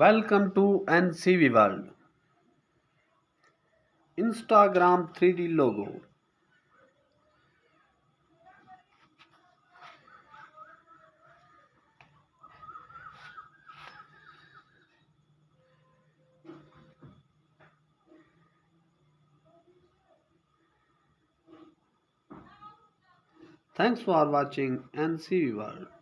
Welcome to NCV World. Instagram 3D logo. Thanks for watching NCV World.